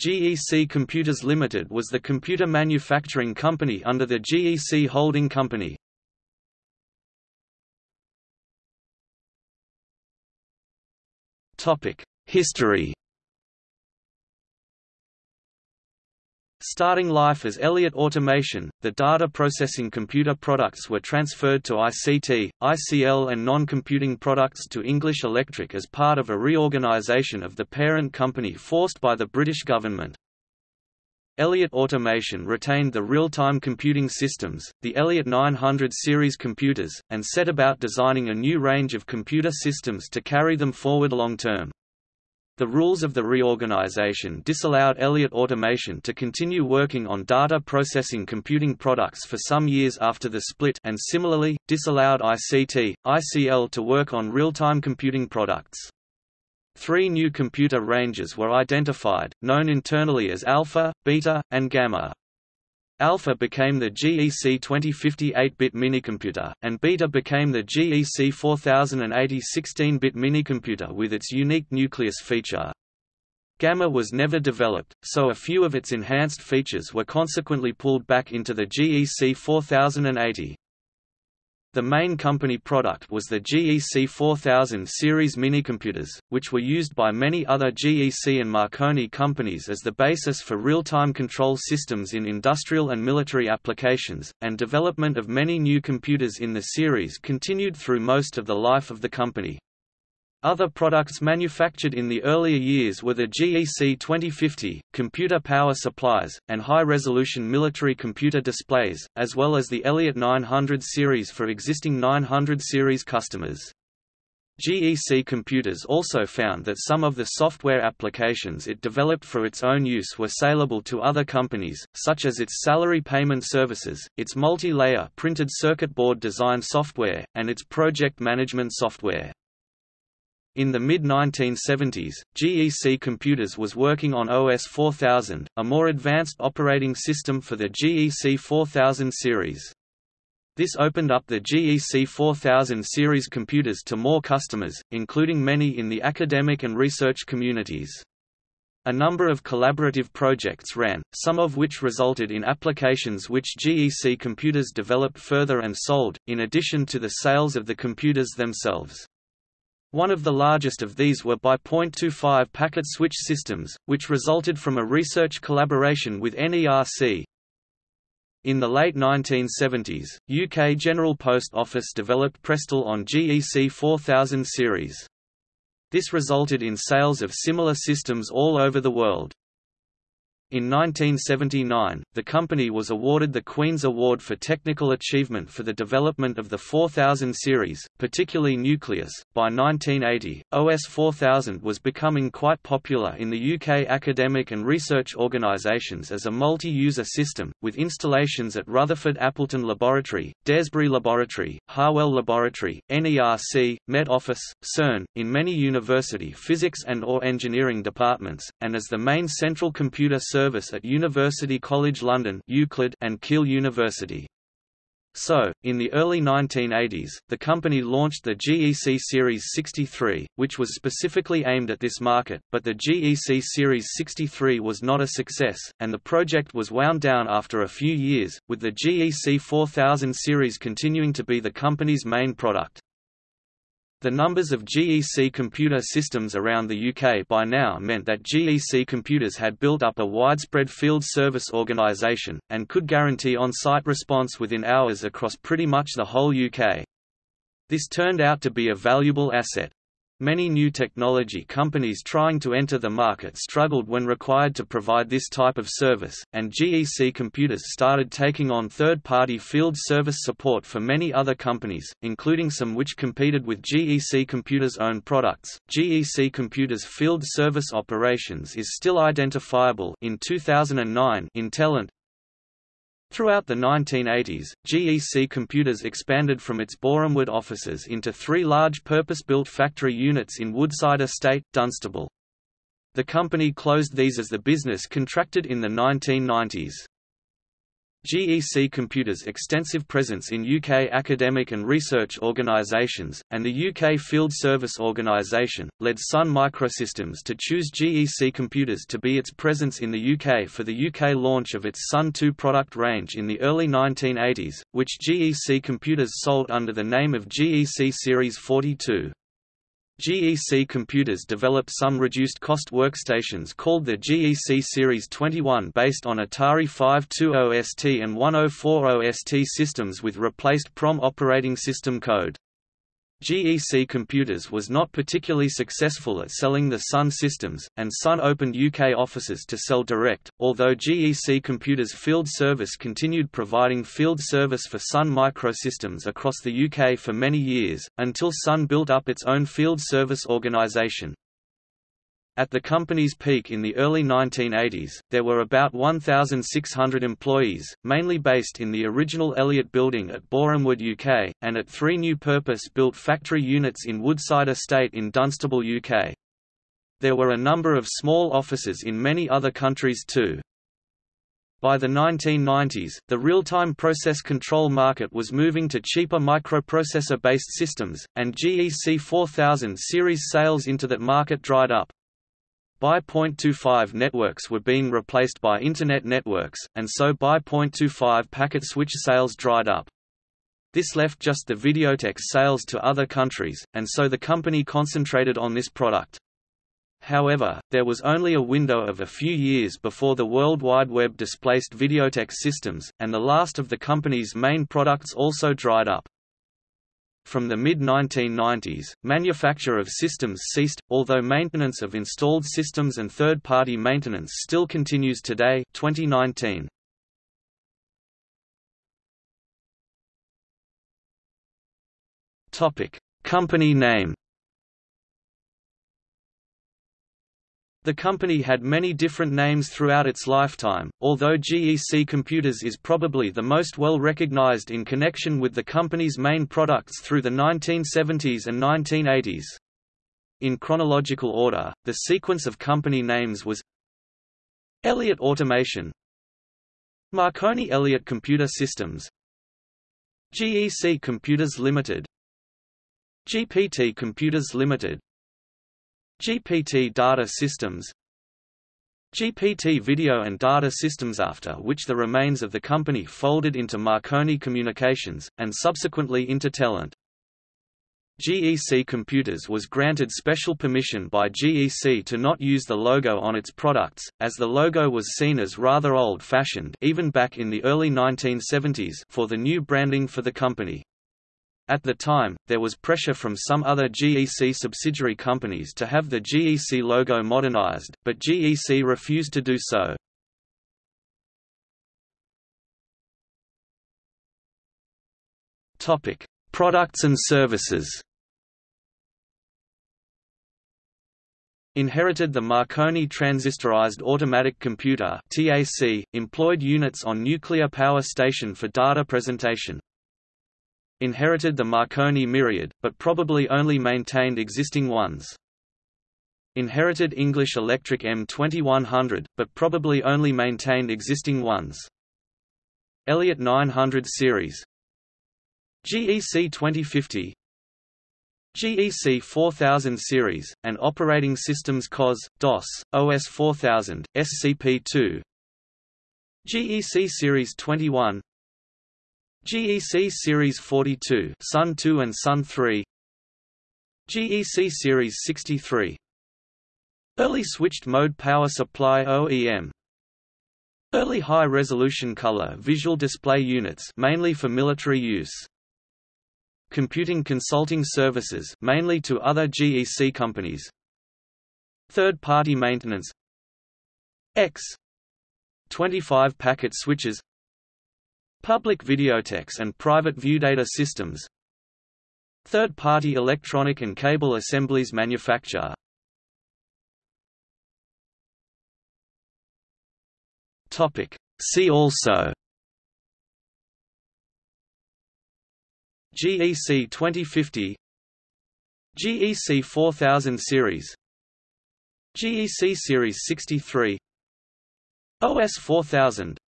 GEC Computers Limited was the computer manufacturing company under the GEC Holding Company. History Starting life as Elliott Automation, the data processing computer products were transferred to ICT, ICL and non-computing products to English Electric as part of a reorganization of the parent company forced by the British government. Elliott Automation retained the real-time computing systems, the Elliott 900 series computers, and set about designing a new range of computer systems to carry them forward long-term. The rules of the reorganization disallowed Elliott Automation to continue working on data processing computing products for some years after the split and similarly, disallowed ICT, ICL to work on real-time computing products. Three new computer ranges were identified, known internally as Alpha, Beta, and Gamma. Alpha became the GEC 2050 8-bit minicomputer, and Beta became the GEC 4080 16-bit minicomputer with its unique nucleus feature. Gamma was never developed, so a few of its enhanced features were consequently pulled back into the GEC 4080. The main company product was the GEC 4000 series minicomputers, which were used by many other GEC and Marconi companies as the basis for real-time control systems in industrial and military applications, and development of many new computers in the series continued through most of the life of the company. Other products manufactured in the earlier years were the GEC 2050, computer power supplies, and high-resolution military computer displays, as well as the Elliott 900 series for existing 900 series customers. GEC Computers also found that some of the software applications it developed for its own use were saleable to other companies, such as its salary payment services, its multi-layer printed circuit board design software, and its project management software. In the mid-1970s, GEC Computers was working on OS 4000, a more advanced operating system for the GEC 4000 series. This opened up the GEC 4000 series computers to more customers, including many in the academic and research communities. A number of collaborative projects ran, some of which resulted in applications which GEC computers developed further and sold, in addition to the sales of the computers themselves. One of the largest of these were by .25 packet switch systems, which resulted from a research collaboration with NERC. In the late 1970s, UK General Post Office developed Prestel on GEC 4000 series. This resulted in sales of similar systems all over the world. In 1979, the company was awarded the Queen's Award for Technical Achievement for the development of the 4000 series, particularly Nucleus. By 1980, OS 4000 was becoming quite popular in the UK academic and research organisations as a multi-user system, with installations at Rutherford Appleton Laboratory, Daresbury Laboratory, Harwell Laboratory, NERC, Met Office, CERN, in many university physics and or engineering departments, and as the main central computer service service at University College London Euclid and Keele University. So, in the early 1980s, the company launched the GEC Series 63, which was specifically aimed at this market, but the GEC Series 63 was not a success, and the project was wound down after a few years, with the GEC 4000 series continuing to be the company's main product. The numbers of GEC computer systems around the UK by now meant that GEC Computers had built up a widespread field service organisation, and could guarantee on-site response within hours across pretty much the whole UK. This turned out to be a valuable asset. Many new technology companies trying to enter the market struggled when required to provide this type of service, and GEC Computers started taking on third-party field service support for many other companies, including some which competed with GEC Computers' own products. GEC Computers' field service operations is still identifiable in 2009 in Telent, Throughout the 1980s, GEC Computers expanded from its Borehamwood offices into three large purpose-built factory units in Woodside Estate, Dunstable. The company closed these as the business contracted in the 1990s. GEC Computers' extensive presence in UK academic and research organisations, and the UK Field Service Organisation, led Sun Microsystems to choose GEC Computers to be its presence in the UK for the UK launch of its Sun 2 product range in the early 1980s, which GEC Computers sold under the name of GEC Series 42. GEC Computers developed some reduced-cost workstations called the GEC Series 21 based on Atari 520ST and 1040ST systems with replaced PROM operating system code. GEC Computers was not particularly successful at selling the Sun systems, and Sun opened UK offices to sell direct, although GEC Computers Field Service continued providing field service for Sun Microsystems across the UK for many years, until Sun built up its own field service organisation. At the company's peak in the early 1980s, there were about 1,600 employees, mainly based in the original Elliott Building at Borehamwood, UK, and at three new purpose-built factory units in Woodside Estate in Dunstable, UK. There were a number of small offices in many other countries too. By the 1990s, the real-time process control market was moving to cheaper microprocessor-based systems, and GEC 4000 series sales into that market dried up. BY .25 networks were being replaced by Internet networks, and so BY .25 packet switch sales dried up. This left just the Videotex sales to other countries, and so the company concentrated on this product. However, there was only a window of a few years before the World Wide Web displaced Videotex systems, and the last of the company's main products also dried up. From the mid-1990s, manufacture of systems ceased, although maintenance of installed systems and third-party maintenance still continues today 2019. Company name The company had many different names throughout its lifetime, although GEC Computers is probably the most well recognized in connection with the company's main products through the 1970s and 1980s. In chronological order, the sequence of company names was Elliott Automation Marconi Elliott Computer Systems GEC Computers Limited GPT Computers Limited GPT Data Systems GPT Video and Data Systems after which the remains of the company folded into Marconi Communications, and subsequently into Telent. GEC Computers was granted special permission by GEC to not use the logo on its products, as the logo was seen as rather old-fashioned even back in the early 1970s for the new branding for the company. At the time, there was pressure from some other GEC subsidiary companies to have the GEC logo modernized, but GEC refused to do so. Topic: Products and services. Inherited the Marconi transistorized automatic computer (TAC), employed units on nuclear power station for data presentation inherited the Marconi Myriad, but probably only maintained existing ones. Inherited English Electric M2100, but probably only maintained existing ones. Elliott 900 series GEC 2050 GEC 4000 series, and operating systems COS, DOS, OS 4000, SCP-2 GEC Series 21 GEC Series 42 Sun 2 and Sun 3 GEC Series 63 Early switched mode power supply OEM Early high-resolution color visual display units mainly for military use. Computing consulting services mainly to other GEC companies. Third-party maintenance. X. 25 packet switches Public Videotex and private viewdata systems. Third-party electronic and cable assemblies manufacture. See also. GEC 2050 GEC 4000 series. GEC Series 63 OS 4000